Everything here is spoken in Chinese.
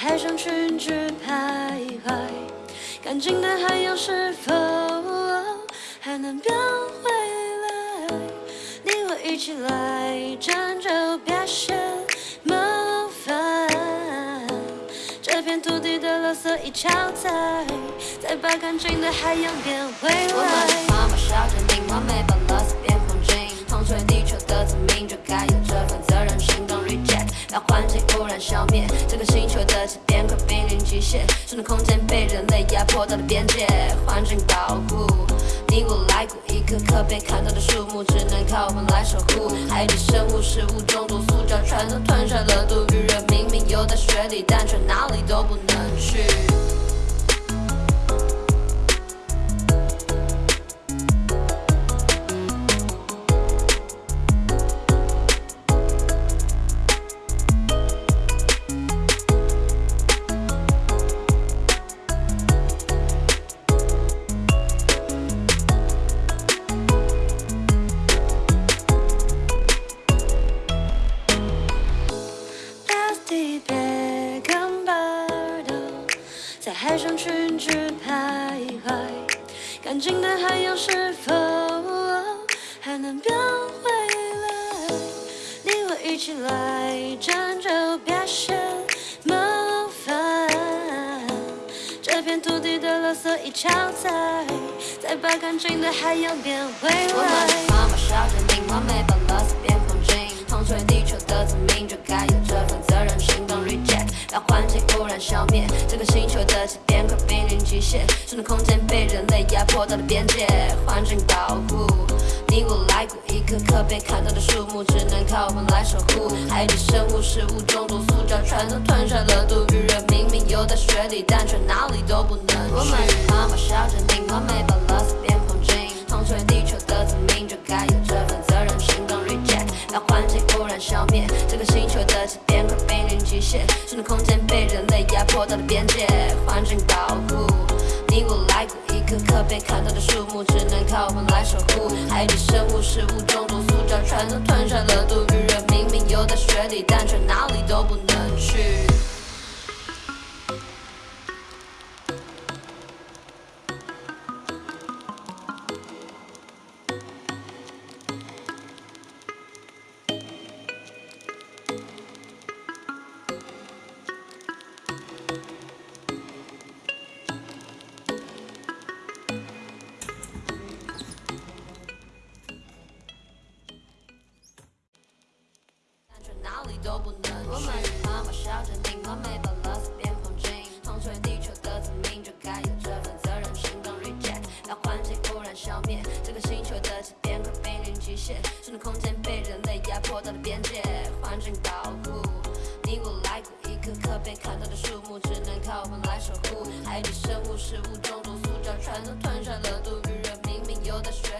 海上群只徘徊，干净的海洋是否还能变回来？你我一起来拯救，别嫌麻烦。这片土地的垃圾已超载，再把干净的海洋变回我们来是。妈妈小镇民，完美把垃圾变黄金，同粹地球的子民就该有这份责任，心动 reject，把环境污染消灭，星球的起点快濒临极限，生存空间被人类压迫到了边界，环境保护。你我来过一棵棵被砍倒的树木，只能靠我们来守护。海底生物、食物中毒、塑胶船都吞下了肚，鱼人明明游在水里，但却哪里都不能去。海上群只徘徊，干净的海洋是否还能变回来？你我一起来拯救，别嫌麻烦。这片土地的垃圾已超载，再把干净的海洋变回来星球的起点快濒临极限，生存空间被人类压迫到了边界，环境保护。你我来过一颗颗被砍倒的树木，只能靠我们来守护。海底生物、食物中毒、塑胶全都吞下了肚，鱼人明明游在水里，但却哪里都不能去。我们是妈妈小镇民，完美把垃圾变黄金，同粹地球的子民就该有这份责任，行动 reject，把环境污染消灭，这个星球的起点快濒临极限，生存空间被人类压迫到了边界，环境保护。你我来过一棵棵被砍倒的树木，只能靠我们来守护。海底生物、食物中毒、塑胶全都吞下了肚，余热我们是妈妈小镇民，完美把垃圾变黄金，同粹地球的子民就该有这份责任，行动 reject，把环境污染消灭，这个星球的起点快濒临极限，生存空间被人类压迫到了边界，环境保护。你我来过一颗颗被砍倒的树木，只能靠我们来守护。海底生物、食物中毒、塑胶全都吞下了肚，鱼人明明有在水，